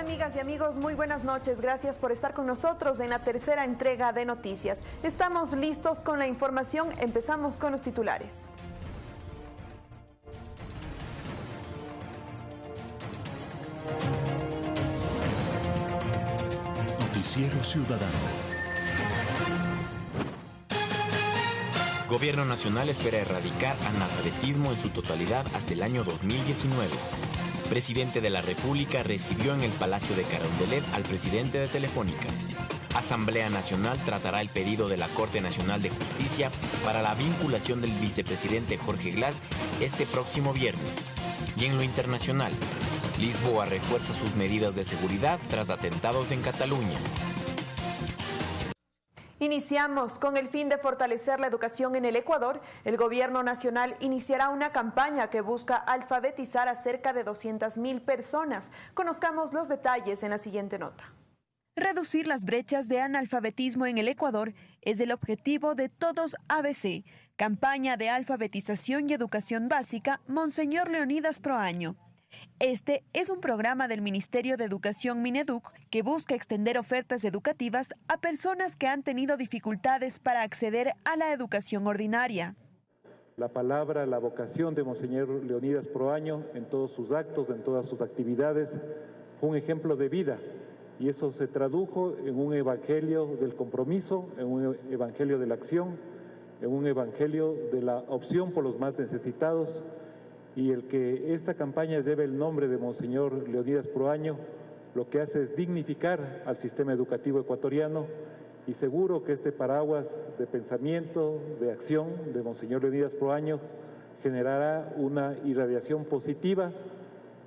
Amigas y amigos, muy buenas noches. Gracias por estar con nosotros en la tercera entrega de noticias. Estamos listos con la información. Empezamos con los titulares. Noticiero Ciudadano. Gobierno Nacional espera erradicar analfabetismo en su totalidad hasta el año 2019 presidente de la República recibió en el Palacio de Carondelet al presidente de Telefónica. Asamblea Nacional tratará el pedido de la Corte Nacional de Justicia para la vinculación del vicepresidente Jorge Glass este próximo viernes. Y en lo internacional, Lisboa refuerza sus medidas de seguridad tras atentados en Cataluña. Iniciamos con el fin de fortalecer la educación en el Ecuador. El gobierno nacional iniciará una campaña que busca alfabetizar a cerca de 200.000 personas. Conozcamos los detalles en la siguiente nota. Reducir las brechas de analfabetismo en el Ecuador es el objetivo de Todos ABC, campaña de alfabetización y educación básica Monseñor Leonidas Proaño. Este es un programa del Ministerio de Educación Mineduc que busca extender ofertas educativas a personas que han tenido dificultades para acceder a la educación ordinaria. La palabra, la vocación de Monseñor Leonidas Proaño en todos sus actos, en todas sus actividades, fue un ejemplo de vida y eso se tradujo en un evangelio del compromiso, en un evangelio de la acción, en un evangelio de la opción por los más necesitados y el que esta campaña lleve el nombre de Monseñor Leonidas Proaño, lo que hace es dignificar al sistema educativo ecuatoriano y seguro que este paraguas de pensamiento, de acción de Monseñor Leonidas Proaño generará una irradiación positiva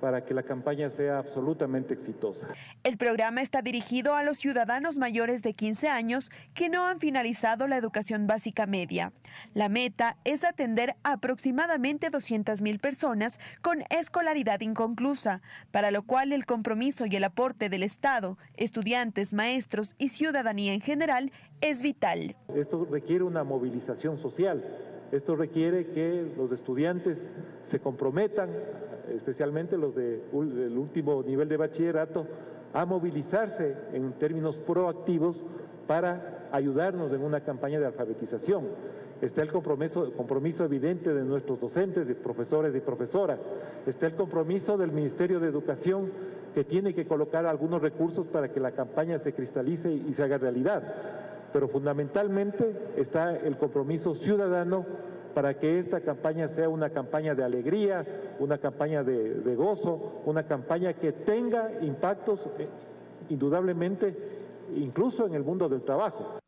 para que la campaña sea absolutamente exitosa. El programa está dirigido a los ciudadanos mayores de 15 años que no han finalizado la educación básica media. La meta es atender a aproximadamente 200.000 personas con escolaridad inconclusa, para lo cual el compromiso y el aporte del Estado, estudiantes, maestros y ciudadanía en general es vital. Esto requiere una movilización social. Esto requiere que los estudiantes se comprometan especialmente los del último nivel de bachillerato, a movilizarse en términos proactivos para ayudarnos en una campaña de alfabetización. Está el compromiso, compromiso evidente de nuestros docentes, de profesores y profesoras. Está el compromiso del Ministerio de Educación que tiene que colocar algunos recursos para que la campaña se cristalice y se haga realidad. Pero fundamentalmente está el compromiso ciudadano para que esta campaña sea una campaña de alegría, una campaña de, gozo, una campaña que tenga impactos eh, indudablemente incluso en el mundo del trabajo.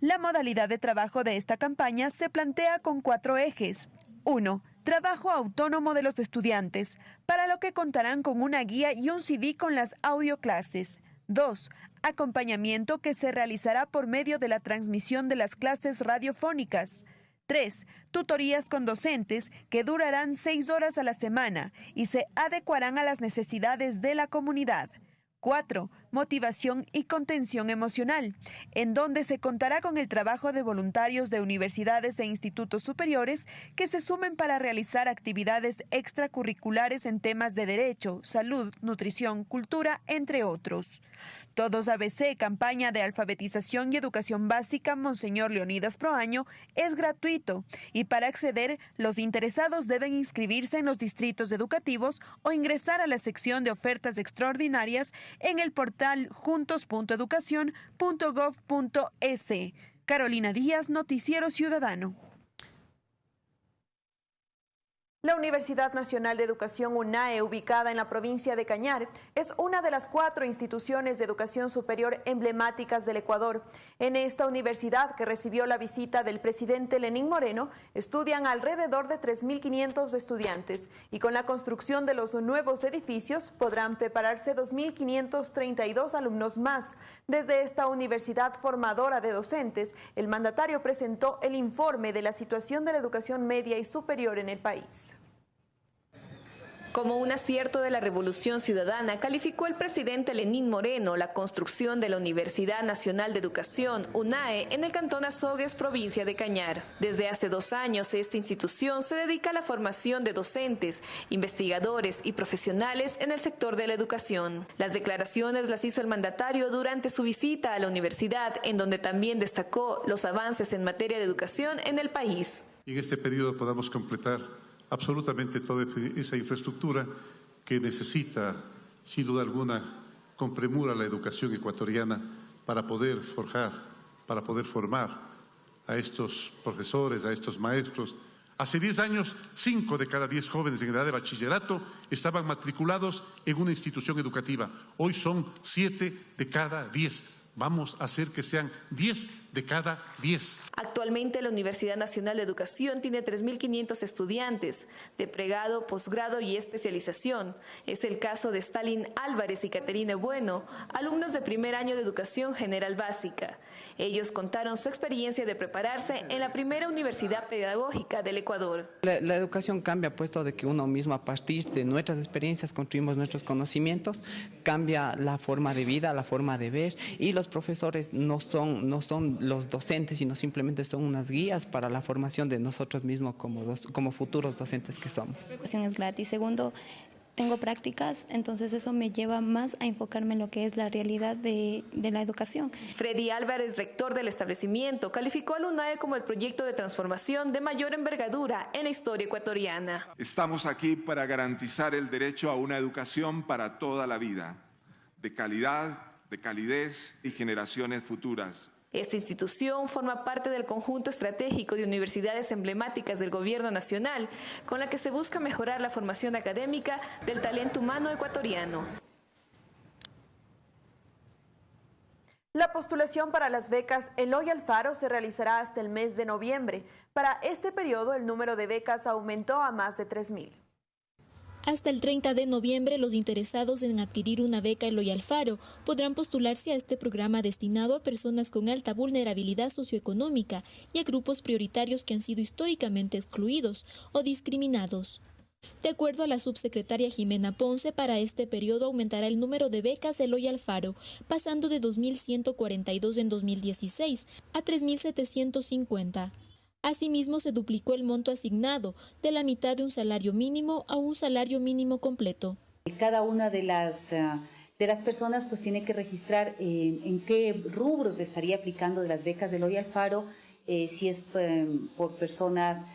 La modalidad de trabajo de esta campaña se plantea con cuatro ejes. Uno, Trabajo autónomo de los estudiantes, para lo que contarán con una guía y un CD con las audioclases. 2. Acompañamiento que se realizará por medio de la transmisión de las clases radiofónicas. 3. Tutorías con docentes que durarán seis horas a la semana y se adecuarán a las necesidades de la comunidad. 4. Motivación y contención emocional, en donde se contará con el trabajo de voluntarios de universidades e institutos superiores que se sumen para realizar actividades extracurriculares en temas de derecho, salud, nutrición, cultura, entre otros. Todos ABC, campaña de alfabetización y educación básica Monseñor Leonidas Proaño, es gratuito y para acceder los interesados deben inscribirse en los distritos educativos o ingresar a la sección de ofertas extraordinarias en el portal juntos.educación.gov.es. Carolina Díaz, Noticiero Ciudadano. La Universidad Nacional de Educación UNAE, ubicada en la provincia de Cañar, es una de las cuatro instituciones de educación superior emblemáticas del Ecuador. En esta universidad, que recibió la visita del presidente Lenín Moreno, estudian alrededor de 3.500 estudiantes y con la construcción de los nuevos edificios podrán prepararse 2.532 alumnos más. Desde esta universidad formadora de docentes, el mandatario presentó el informe de la situación de la educación media y superior en el país. Como un acierto de la Revolución Ciudadana, calificó el presidente Lenín Moreno la construcción de la Universidad Nacional de Educación, UNAE, en el cantón Azogues, provincia de Cañar. Desde hace dos años, esta institución se dedica a la formación de docentes, investigadores y profesionales en el sector de la educación. Las declaraciones las hizo el mandatario durante su visita a la universidad, en donde también destacó los avances en materia de educación en el país. En este periodo podamos completar absolutamente toda esa infraestructura que necesita, sin duda alguna, con premura la educación ecuatoriana para poder forjar, para poder formar a estos profesores, a estos maestros. Hace 10 años, 5 de cada 10 jóvenes en edad de bachillerato estaban matriculados en una institución educativa. Hoy son 7 de cada 10. Vamos a hacer que sean 10 de cada 10. Actualmente la Universidad Nacional de Educación tiene 3.500 estudiantes de pregrado, posgrado y especialización. Es el caso de Stalin Álvarez y Caterina Bueno, alumnos de primer año de Educación General Básica. Ellos contaron su experiencia de prepararse en la primera universidad pedagógica del Ecuador. La, la educación cambia puesto de que uno mismo a partir de nuestras experiencias construimos nuestros conocimientos, cambia la forma de vida, la forma de ver y los profesores no son, no son los docentes, sino simplemente son unas guías para la formación de nosotros mismos como, dos, como futuros docentes que somos. La educación es gratis. Segundo, tengo prácticas, entonces eso me lleva más a enfocarme en lo que es la realidad de, de, la educación. Freddy Álvarez, rector del establecimiento, calificó al UNAE como el proyecto de transformación de mayor envergadura en la historia ecuatoriana. Estamos aquí para garantizar el derecho a una educación para toda la vida, de calidad, de calidez y generaciones futuras. Esta institución forma parte del conjunto estratégico de universidades emblemáticas del Gobierno Nacional, con la que se busca mejorar la formación académica del talento humano ecuatoriano. La postulación para las becas Eloy Alfaro se realizará hasta el mes de noviembre. Para este periodo, el número de becas aumentó a más de 3.000. Hasta el 30 de noviembre, los interesados en adquirir una beca Eloy Alfaro podrán postularse a este programa destinado a personas con alta vulnerabilidad socioeconómica y a grupos prioritarios que han sido históricamente excluidos o discriminados. De acuerdo a la subsecretaria Jimena Ponce, para este periodo aumentará el número de becas Eloy Alfaro, pasando de 2.142 en 2016 a 3.750. Asimismo, se duplicó el monto asignado de la mitad de un salario mínimo a un salario mínimo completo. Cada una de las, uh, de las personas pues tiene que registrar eh, en qué rubros estaría aplicando de las becas de Loy Alfaro, eh, si es eh, por personas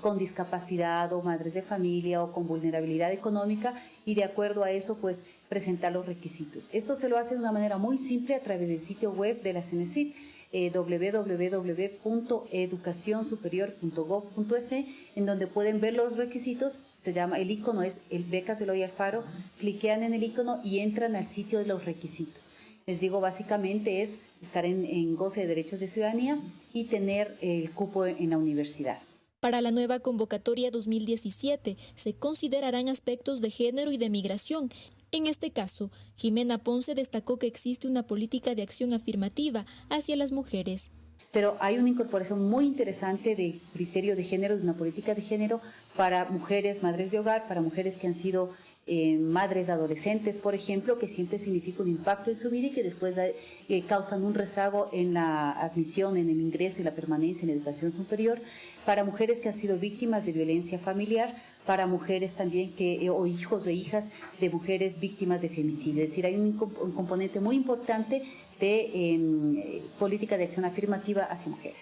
con discapacidad o madres de familia o con vulnerabilidad económica y de acuerdo a eso pues presentar los requisitos. Esto se lo hace de una manera muy simple a través del sitio web de la CENESID eh, www.educacionsuperior.gov.es, en donde pueden ver los requisitos. Se llama, el icono es el Becas Eloy Alfaro. Cliquean en el icono y entran al sitio de los requisitos. Les digo, básicamente es estar en goce de derechos de ciudadanía y tener el cupo en la universidad. Para la nueva convocatoria 2017 se considerarán aspectos de género y de migración. En este caso, Jimena Ponce destacó que existe una política de acción afirmativa hacia las mujeres. Pero hay una incorporación muy interesante de criterio de género, de una política de género para mujeres, madres de hogar, para mujeres que han sido eh, madres adolescentes, por ejemplo, que siempre significa un impacto en su vida y que después eh, causan un rezago en la admisión, en el ingreso y la permanencia en la educación superior para mujeres que han sido víctimas de violencia familiar, para mujeres también que, eh, o hijos o hijas de mujeres víctimas de femicidio. Es decir, hay un, un componente muy importante de eh, política de acción afirmativa hacia mujeres.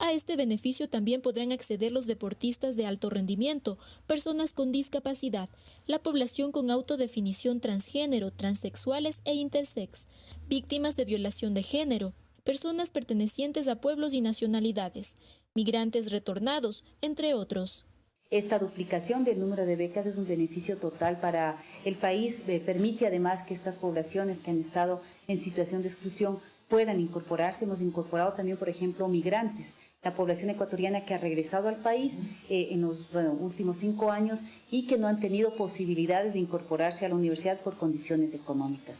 A este beneficio también podrán acceder los deportistas de alto rendimiento, personas con discapacidad, la población con autodefinición transgénero, transexuales e intersex, víctimas de violación de género, personas pertenecientes a pueblos y nacionalidades, migrantes retornados, entre otros. Esta duplicación del número de becas es un beneficio total para el país, eh, permite además que estas poblaciones que han estado en situación de exclusión puedan incorporarse. Hemos incorporado también, por ejemplo, migrantes, la población ecuatoriana que ha regresado al país eh, en los últimos cinco años y que no han tenido posibilidades de incorporarse a la universidad por condiciones económicas.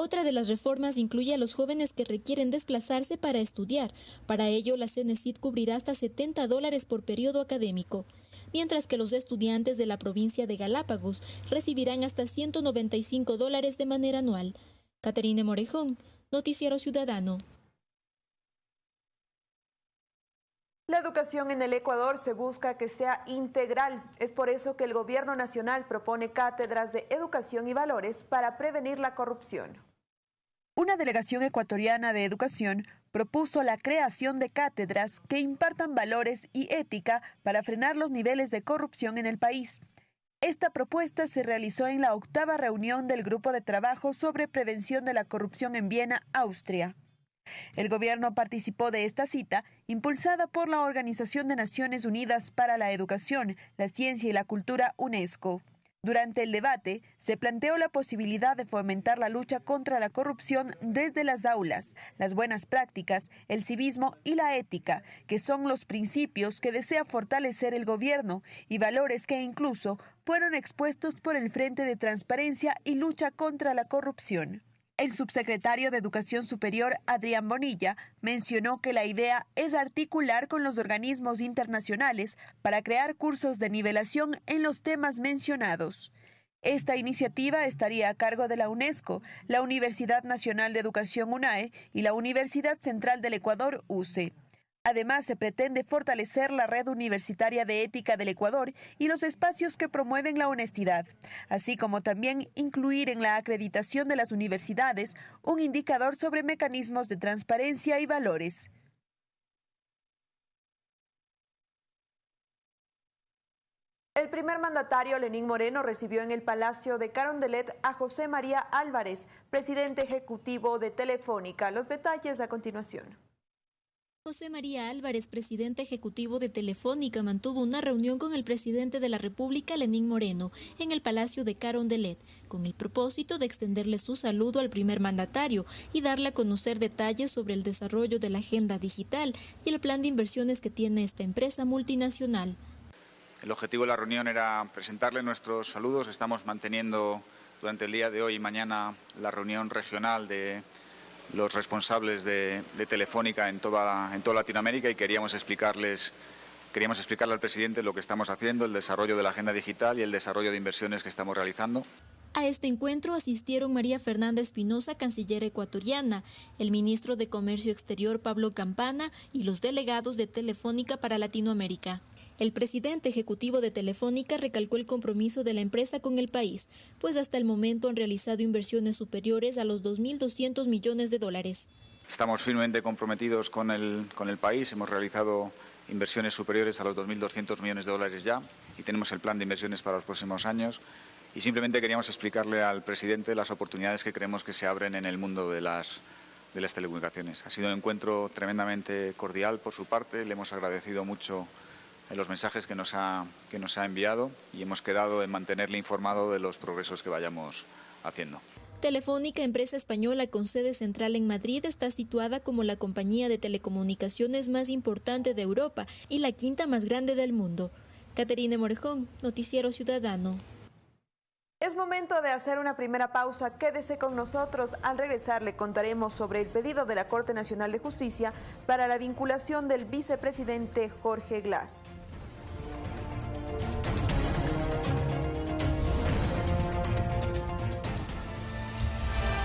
Otra de las reformas incluye a los jóvenes que requieren desplazarse para estudiar. Para ello, la CENESID cubrirá hasta 70 dólares por periodo académico, mientras que los estudiantes de la provincia de Galápagos recibirán hasta 195 dólares de manera anual. Caterine Morejón, Noticiero Ciudadano. La educación en el Ecuador se busca que sea integral. Es por eso que el gobierno nacional propone cátedras de educación y valores para prevenir la corrupción. Una delegación ecuatoriana de educación propuso la creación de cátedras que impartan valores y ética para frenar los niveles de corrupción en el país. Esta propuesta se realizó en la octava reunión del Grupo de Trabajo sobre Prevención de la Corrupción en Viena, Austria. El gobierno participó de esta cita, impulsada por la Organización de Naciones Unidas para la Educación, la Ciencia y la Cultura, UNESCO. Durante el debate, se planteó la posibilidad de fomentar la lucha contra la corrupción desde las aulas, las buenas prácticas, el civismo y la ética, que son los principios que desea fortalecer el gobierno y valores que incluso fueron expuestos por el Frente de Transparencia y Lucha contra la Corrupción. El subsecretario de Educación Superior, Adrián Bonilla, mencionó que la idea es articular con los organismos internacionales para crear cursos de nivelación en los temas mencionados. Esta iniciativa estaría a cargo de la UNESCO, la Universidad Nacional de Educación UNAE y la Universidad Central del Ecuador, UCE. Además, se pretende fortalecer la red universitaria de ética del Ecuador y los espacios que promueven la honestidad, así como también incluir en la acreditación de las universidades un indicador sobre mecanismos de transparencia y valores. El primer mandatario, Lenín Moreno, recibió en el Palacio de Carondelet a José María Álvarez, presidente ejecutivo de Telefónica. Los detalles a continuación. José María Álvarez, presidente ejecutivo de Telefónica, mantuvo una reunión con el presidente de la República, Lenín Moreno, en el Palacio de Carondelet, con el propósito de extenderle su saludo al primer mandatario y darle a conocer detalles sobre el desarrollo de la agenda digital y el plan de inversiones que tiene esta empresa multinacional. El objetivo de la reunión era presentarle nuestros saludos. Estamos manteniendo durante el día de hoy y mañana la reunión regional de los responsables de, Telefónica en toda, en toda Latinoamérica y queríamos explicarles Queríamos explicarle al presidente lo que estamos haciendo, el desarrollo de la agenda digital y el desarrollo de inversiones que estamos realizando. A este encuentro asistieron María Fernanda Espinosa, canciller ecuatoriana, el ministro de Comercio Exterior Pablo Campana y los delegados de Telefónica para Latinoamérica. El presidente ejecutivo de Telefónica recalcó el compromiso de la empresa con el país, pues hasta el momento han realizado inversiones superiores a los 2.200 millones de dólares. Estamos firmemente comprometidos con el, con el país, hemos realizado inversiones superiores a los 2.200 millones de dólares ya y tenemos el plan de inversiones para los próximos años. Y simplemente queríamos explicarle al presidente las oportunidades que creemos que se abren en el mundo de las, de las telecomunicaciones. Ha sido un encuentro tremendamente cordial por su parte, le hemos agradecido mucho en los mensajes que nos, ha, que nos ha enviado y hemos quedado en mantenerle informado de los progresos que vayamos haciendo. Telefónica, empresa española con sede central en Madrid, está situada como la compañía de telecomunicaciones más importante de Europa y la quinta más grande del mundo. Caterine Morejón, Noticiero Ciudadano. Es momento de hacer una primera pausa. Quédese con nosotros. Al regresar le contaremos sobre el pedido de la Corte Nacional de Justicia para la vinculación del vicepresidente Jorge Glass.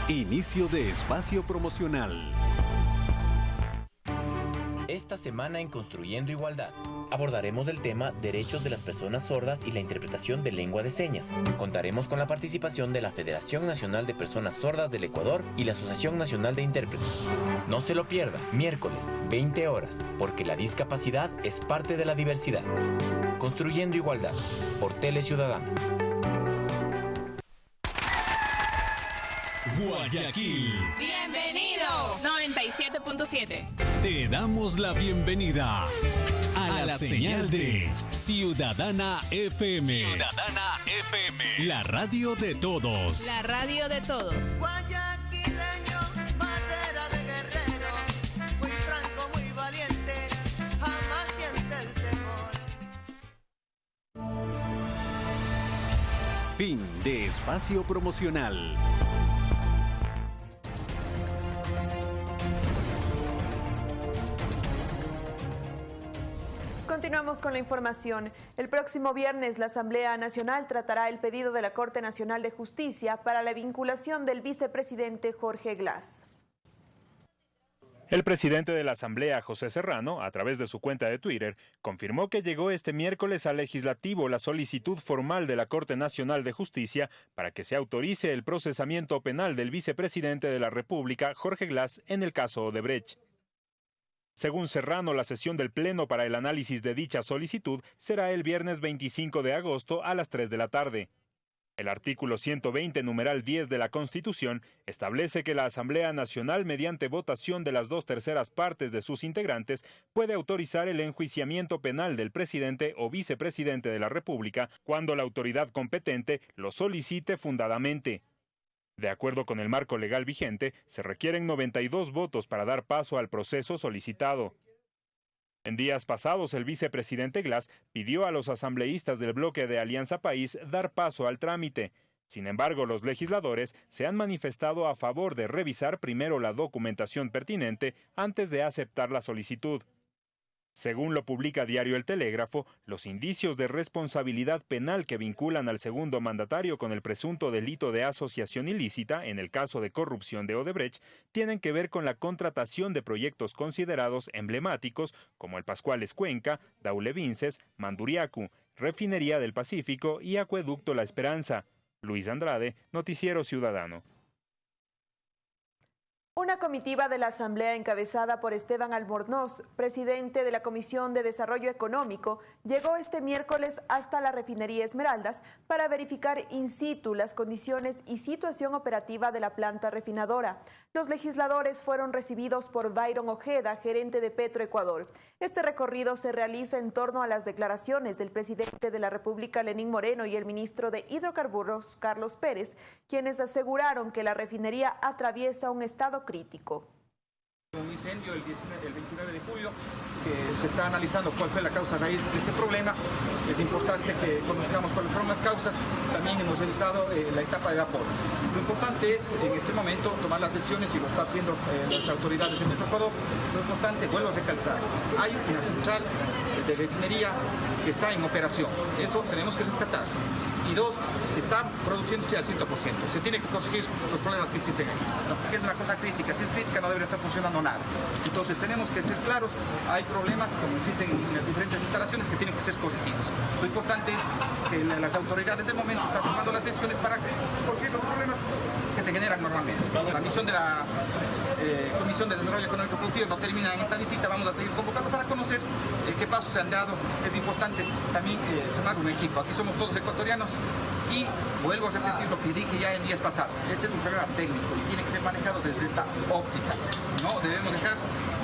Inicio de espacio promocional. Esta semana en Construyendo Igualdad abordaremos el tema Derechos de las Personas Sordas y la interpretación de lengua de señas. Contaremos con la participación de la Federación Nacional de Personas Sordas del Ecuador y la Asociación Nacional de Intérpretes. No se lo pierda, miércoles, 20 horas, porque la discapacidad es parte de la diversidad. Construyendo Igualdad, por Tele Ciudadano. Guayaquil. Bienvenido. 97.7. Te damos la bienvenida a, la, señal, de Ciudadana FM. Ciudadana FM. La radio de todos. La radio de todos. Guayaquileño, bandera de guerrero, muy franco, muy valiente, jamás siente el temor. Fin de espacio promocional. Continuamos con la información. El próximo viernes la Asamblea Nacional tratará el pedido de la Corte Nacional de Justicia para la vinculación del vicepresidente Jorge Glass. El presidente de la Asamblea, José Serrano, a través de su cuenta de Twitter, confirmó que llegó este miércoles al legislativo la solicitud formal de la Corte Nacional de Justicia para que se autorice el procesamiento penal del vicepresidente de la República, Jorge Glass, en el caso Odebrecht. Según Serrano, la sesión del Pleno para el análisis de dicha solicitud será el viernes 25 de agosto a las 3 de la tarde. El artículo 120, numeral 10 de la Constitución, establece que la Asamblea Nacional, mediante votación de las dos terceras partes de sus integrantes, puede autorizar el enjuiciamiento penal del presidente o vicepresidente de la República cuando la autoridad competente lo solicite fundadamente. De acuerdo con el marco legal vigente, se requieren 92 votos para dar paso al proceso solicitado. En días pasados, el vicepresidente Glass pidió a los asambleístas del bloque de Alianza País dar paso al trámite. Sin embargo, los legisladores se han manifestado a favor de revisar primero la documentación pertinente antes de aceptar la solicitud. Según lo publica Diario El Telégrafo, los indicios de responsabilidad penal que vinculan al segundo mandatario con el presunto delito de asociación ilícita en el caso de corrupción de Odebrecht tienen que ver con la contratación de proyectos considerados emblemáticos como el Pascuales Cuenca, Daule Vinces, Manduriacu, Refinería del Pacífico y Acueducto La Esperanza. Luis Andrade, Noticiero Ciudadano. Una comitiva de la Asamblea encabezada por Esteban Albornoz, presidente de la Comisión de Desarrollo Económico, llegó este miércoles hasta la refinería Esmeraldas para verificar in situ las condiciones y situación operativa de la planta refinadora. Los legisladores fueron recibidos por Byron Ojeda, gerente de Petroecuador. Este recorrido se realiza en torno a las declaraciones del presidente de la República, Lenín Moreno, y el ministro de Hidrocarburos, Carlos Pérez, quienes aseguraron que la refinería atraviesa un estado crítico. Un incendio el, 19, el 29 de julio, que se está analizando cuál fue la causa raíz de ese problema. Es importante que conozcamos cuáles fueron las causas. También hemos revisado eh, la etapa de vapor. Lo importante es en este momento tomar las decisiones y lo está haciendo eh, las autoridades de nuestro Ecuador. Lo importante, vuelvo a recalcar, hay una central de refinería que está en operación. Eso tenemos que rescatar y dos, está produciéndose al 100%. Se tiene que corregir los problemas que existen aquí, porque es una cosa crítica. Si es crítica no debería estar funcionando nada. Entonces tenemos que ser claros, hay problemas como existen en las diferentes instalaciones que tienen que ser corregidos. Lo importante es que las autoridades del momento están tomando las decisiones para corregir los problemas que se generan normalmente. La misión de la eh, Comisión de Desarrollo Económico Productivo no termina en esta visita, vamos a seguir convocando para conocer eh, qué pasos se han dado. Es importante también eh, formar un equipo. Aquí somos todos ecuatorianos y vuelvo a repetir lo que dije ya en días pasados. Este es un problema técnico y tiene que ser manejado desde esta óptica. No debemos dejar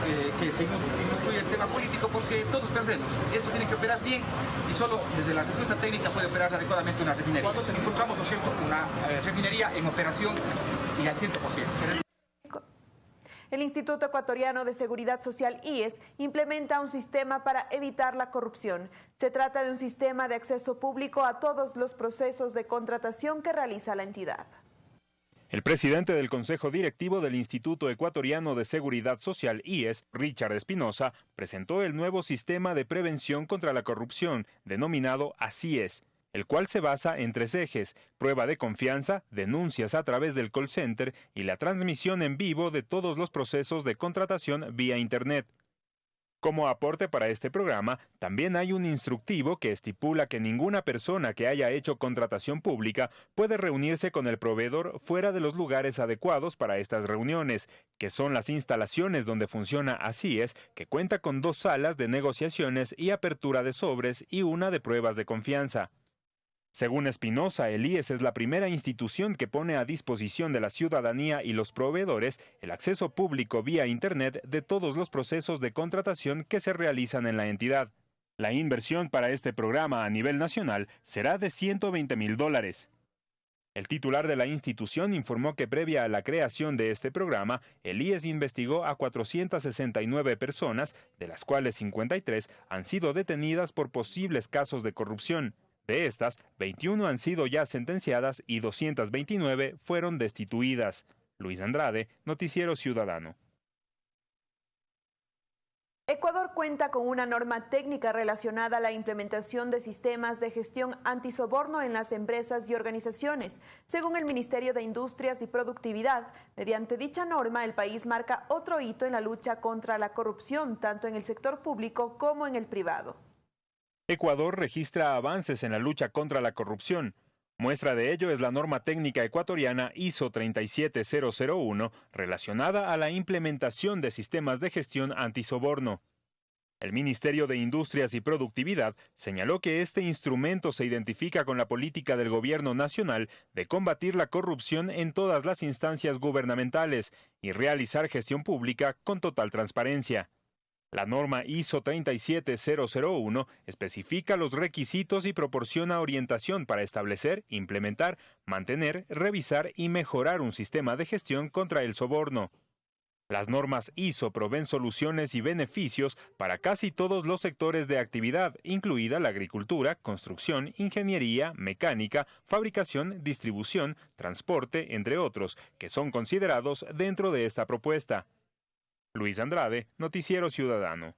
eh, que se incluya el tema político porque todos perdemos. Esto tiene que operar bien y solo desde la respuesta técnica puede operar adecuadamente una refinería. Encontramos, ¿no es cierto?, una eh, refinería en operación y al 100%. El Instituto Ecuatoriano de Seguridad Social IES implementa un sistema para evitar la corrupción. Se trata de un sistema de acceso público a todos los procesos de contratación que realiza la entidad. El presidente del Consejo Directivo del Instituto Ecuatoriano de Seguridad Social, IES, Richard Espinosa, presentó el nuevo sistema de prevención contra la corrupción, denominado ACIES, el cual se basa en tres ejes, prueba de confianza, denuncias a través del call center y la transmisión en vivo de todos los procesos de contratación vía Internet. Como aporte para este programa, también hay un instructivo que estipula que ninguna persona que haya hecho contratación pública puede reunirse con el proveedor fuera de los lugares adecuados para estas reuniones, que son las instalaciones donde funciona así es, que cuenta con dos salas de negociaciones y apertura de sobres y una de pruebas de confianza. Según Espinosa, el IES es la primera institución que pone a disposición de la ciudadanía y los proveedores el acceso público vía Internet de todos los procesos de contratación que se realizan en la entidad. La inversión para este programa a nivel nacional será de 120 mil dólares. El titular de la institución informó que previa a la creación de este programa, el IES investigó a 469 personas, de las cuales 53 han sido detenidas por posibles casos de corrupción. De estas, 21 han sido ya sentenciadas y 229 fueron destituidas. Luis Andrade, Noticiero Ciudadano. Ecuador cuenta con una norma técnica relacionada a la implementación de sistemas de gestión antisoborno en las empresas y organizaciones. Según el Ministerio de Industrias y Productividad, mediante dicha norma el país marca otro hito en la lucha contra la corrupción, tanto en el sector público como en el privado. Ecuador registra avances en la lucha contra la corrupción. Muestra de ello es la norma técnica ecuatoriana ISO 37001 relacionada a la implementación de sistemas de gestión antisoborno. El Ministerio de Industrias y Productividad señaló que este instrumento se identifica con la política del Gobierno Nacional de combatir la corrupción en todas las instancias gubernamentales y realizar gestión pública con total transparencia. La norma ISO 37001 especifica los requisitos y proporciona orientación para establecer, implementar, mantener, revisar y mejorar un sistema de gestión contra el soborno. Las normas ISO proveen soluciones y beneficios para casi todos los sectores de actividad, incluida la agricultura, construcción, ingeniería, mecánica, fabricación, distribución, transporte, entre otros, que son considerados dentro de esta propuesta. Luis Andrade, Noticiero Ciudadano.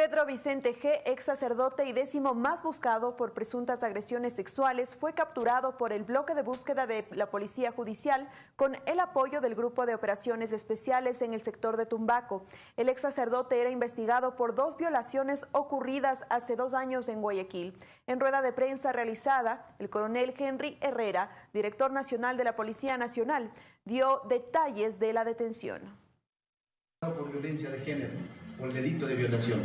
Pedro Vicente G., ex sacerdote y décimo más buscado por presuntas agresiones sexuales, fue capturado por el bloque de búsqueda de la Policía Judicial con el apoyo del Grupo de Operaciones Especiales en el sector de Tumbaco. El ex sacerdote era investigado por dos violaciones ocurridas hace dos años en Guayaquil. En rueda de prensa realizada, el coronel Henry Herrera, director nacional de la Policía Nacional, dio detalles de la detención. Por violencia de género el delito de violación.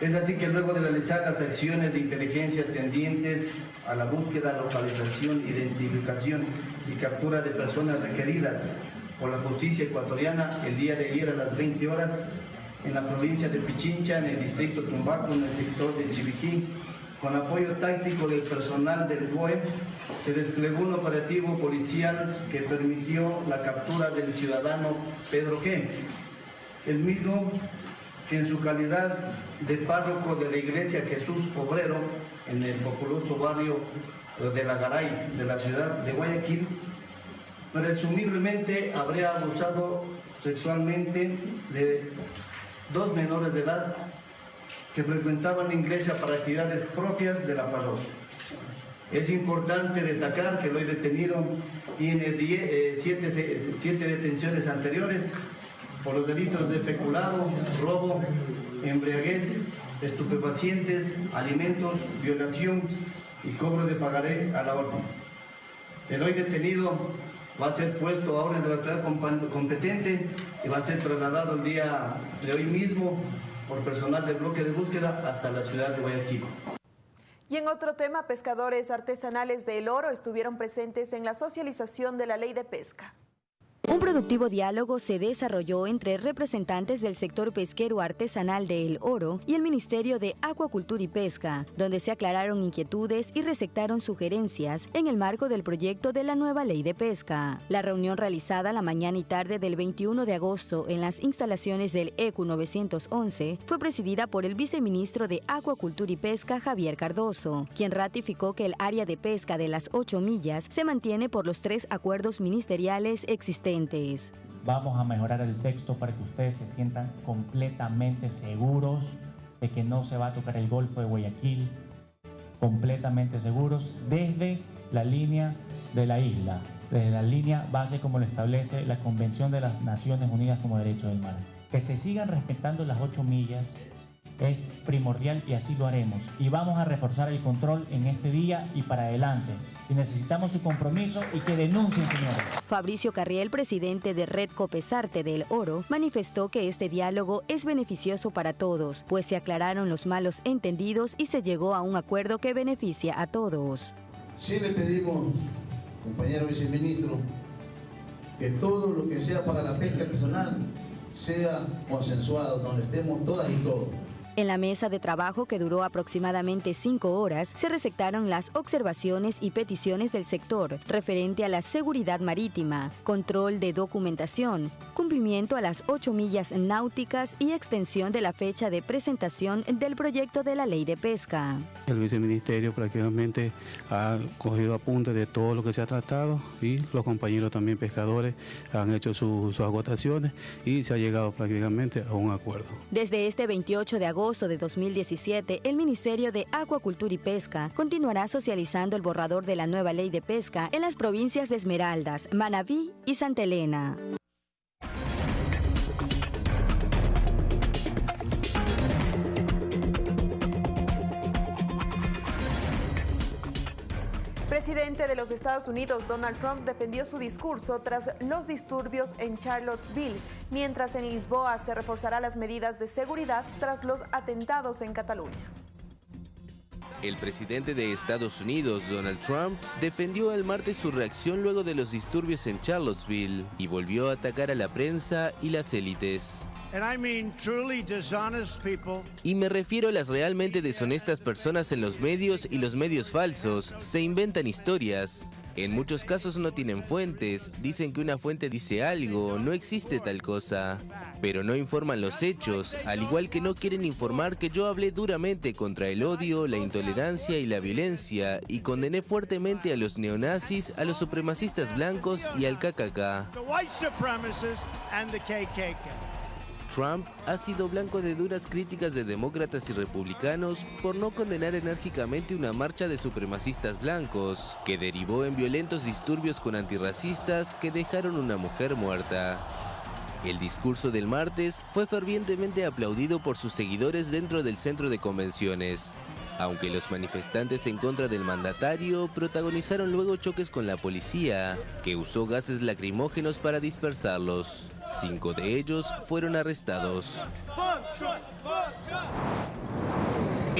Es así que luego de realizar las acciones de inteligencia tendientes a la búsqueda, localización, identificación y captura de personas requeridas por la justicia ecuatoriana el día de ayer a las 20 horas en la provincia de Pichincha, en el distrito Tumbaco, en el sector de Chiviquí, con apoyo táctico del personal del COE, se desplegó un operativo policial que permitió la captura del ciudadano Pedro G., el mismo que en su calidad de párroco de la iglesia Jesús Obrero en el populoso barrio de la Garay de la ciudad de Guayaquil, presumiblemente habría abusado sexualmente de dos menores de edad que frecuentaban la iglesia para actividades propias de la parroquia. Es importante destacar que el hoy detenido tiene eh, siete, siete detenciones anteriores por los delitos de peculado, robo, embriaguez, estupefacientes, alimentos, violación y cobro de pagaré a la orden. El hoy detenido va a ser puesto a orden de la autoridad competente y va a ser trasladado el día de hoy mismo por personal del bloque de búsqueda hasta la ciudad de Guayaquil. Y en otro tema, pescadores artesanales de El Oro estuvieron presentes en la socialización de la ley de pesca. Un productivo diálogo se desarrolló entre representantes del sector pesquero artesanal de El Oro y el Ministerio de Acuacultura y Pesca, donde se aclararon inquietudes y receptaron sugerencias en el marco del proyecto de la nueva ley de pesca. La reunión realizada la mañana y tarde del 21 de agosto en las instalaciones del ECU 911 fue presidida por el viceministro de Acuacultura y Pesca, Javier Cardoso, quien ratificó que el área de pesca de las 8 millas se mantiene por los tres acuerdos ministeriales existentes. Vamos a mejorar el texto para que ustedes se sientan completamente seguros de que no se va a tocar el Golfo de Guayaquil, completamente seguros desde la línea de la isla, desde la línea base como lo establece la Convención de las Naciones Unidas como Derecho del Mar. Que se sigan respetando las ocho millas es primordial y así lo haremos. Y vamos a reforzar el control en este día y para adelante. Y necesitamos su compromiso y que denuncien, señores. Fabricio Carriel, presidente de Red Copesarte del Oro, manifestó que este diálogo es beneficioso para todos, pues se aclararon los malos entendidos y se llegó a un acuerdo que beneficia a todos. Sí le pedimos, compañero viceministro, que todo lo que sea para la pesca artesanal sea consensuado, donde estemos todas y todos. En la mesa de trabajo que duró aproximadamente cinco horas, se recetaron las observaciones y peticiones del sector referente a la seguridad marítima, control de documentación, cumplimiento a las ocho millas náuticas y extensión de la fecha de presentación del proyecto de la ley de pesca. El viceministerio prácticamente ha cogido apunte de todo lo que se ha tratado y los compañeros también pescadores han hecho sus agotaciones y se ha llegado prácticamente a un acuerdo. Desde este 28 de agosto de 2017, el Ministerio de Acuacultura y Pesca continuará socializando el borrador de la nueva ley de pesca en las provincias de Esmeraldas, Manabí y Santa Elena. Presidente de los Estados Unidos, Donald Trump, defendió su discurso tras los disturbios en Charlottesville, mientras en Lisboa se reforzará las medidas de seguridad tras los atentados en Cataluña. El presidente de Estados Unidos, Donald Trump, defendió el martes su reacción luego de los disturbios en Charlottesville y volvió a atacar a la prensa y las élites. Y me refiero a las realmente deshonestas personas en los medios y los medios falsos. Se inventan historias. En muchos casos no tienen fuentes, dicen que una fuente dice algo, no existe tal cosa. Pero no informan los hechos, al igual que no quieren informar que yo hablé duramente contra el odio, la intolerancia y la violencia y condené fuertemente a los neonazis, a los supremacistas blancos y al KKK. Trump ha sido blanco de duras críticas de demócratas y republicanos por no condenar enérgicamente una marcha de supremacistas blancos, que derivó en violentos disturbios con antirracistas que dejaron una mujer muerta. El discurso del martes fue fervientemente aplaudido por sus seguidores dentro del centro de convenciones, aunque los manifestantes en contra del mandatario protagonizaron luego choques con la policía, que usó gases lacrimógenos para dispersarlos. Cinco de ellos fueron arrestados.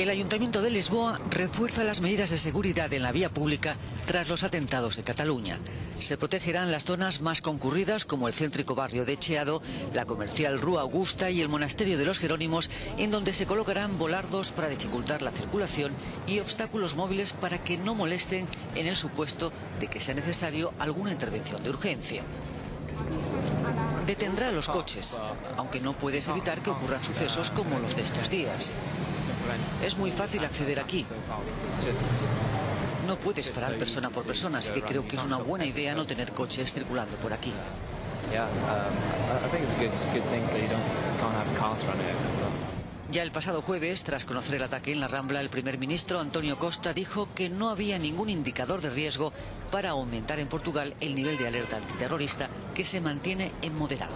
El Ayuntamiento de Lisboa refuerza las medidas de seguridad en la vía pública tras los atentados de Cataluña. Se protegerán las zonas más concurridas como el céntrico barrio de Cheado, la comercial Rúa Augusta y el monasterio de los Jerónimos, en donde se colocarán volardos para dificultar la circulación y obstáculos móviles para que no molesten en el supuesto de que sea necesario alguna intervención de urgencia detendrá los coches, aunque no puedes evitar que ocurran sucesos como los de estos días. Es muy fácil acceder aquí. No puedes parar persona por persona, así que creo que es una buena idea no tener coches circulando por aquí. Ya el pasado jueves, tras conocer el ataque en la Rambla, el primer ministro Antonio Costa dijo que no había ningún indicador de riesgo para aumentar en Portugal el nivel de alerta antiterrorista que se mantiene en moderado.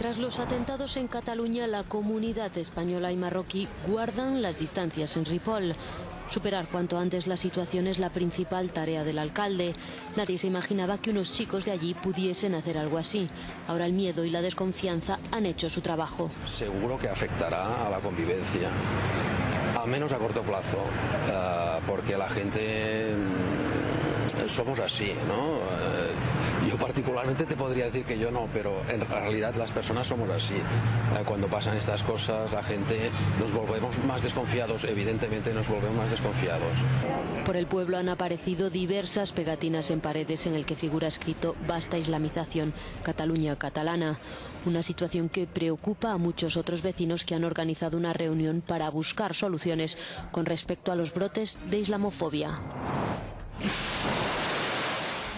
Tras los atentados en Cataluña, la comunidad española y marroquí guardan las distancias en Ripoll. Superar cuanto antes la situación es la principal tarea del alcalde. Nadie se imaginaba que unos chicos de allí pudiesen hacer algo así. Ahora el miedo y la desconfianza han hecho su trabajo. Seguro que afectará a la convivencia, al menos a corto plazo, eh, porque la gente mm, somos así, ¿no? Yo particularmente te podría decir que yo no, pero en realidad las personas somos así. Eh, Cuando pasan estas cosas, la gente nos volvemos más desconfiados, evidentemente nos volvemos más desconfiados. Por el pueblo han aparecido diversas pegatinas en paredes en el que figura escrito Basta islamización, Cataluña catalana. Una situación que preocupa a muchos otros vecinos que han organizado una reunión para buscar soluciones con respecto a los brotes de islamofobia.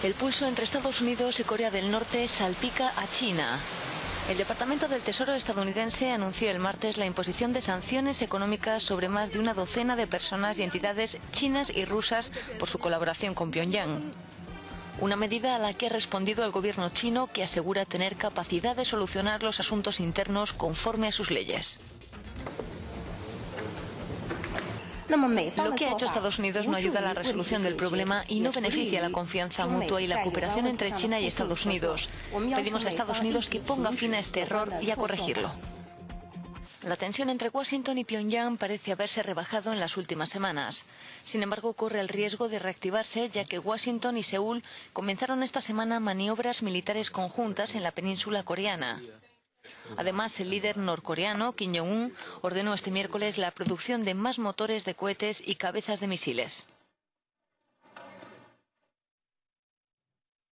El pulso entre Estados Unidos y Corea del Norte salpica a China. El Departamento del Tesoro estadounidense anunció el martes la imposición de sanciones económicas sobre más de una docena de personas y entidades chinas y rusas por su colaboración con Pyongyang. Una medida a la que ha respondido el gobierno chino que asegura tener capacidad de solucionar los asuntos internos conforme a sus leyes. Lo que ha hecho Estados Unidos no ayuda a la resolución del problema y no beneficia la confianza mutua y la cooperación entre China y Estados Unidos. Pedimos a Estados Unidos que ponga fin a este error y a corregirlo. La tensión entre Washington y Pyongyang parece haberse rebajado en las últimas semanas. Sin embargo, corre el riesgo de reactivarse ya que Washington y Seúl comenzaron esta semana maniobras militares conjuntas en la península coreana. Además, el líder norcoreano, Kim Jong-un, ordenó este miércoles la producción de más motores de cohetes y cabezas de misiles.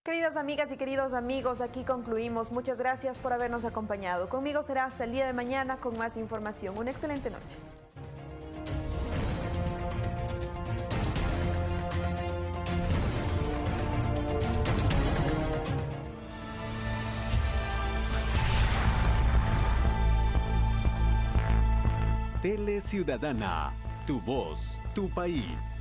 Queridas amigas y queridos amigos, aquí concluimos. Muchas gracias por habernos acompañado. Conmigo será hasta el día de mañana con más información. Una excelente noche. Tele Ciudadana, tu voz, tu país.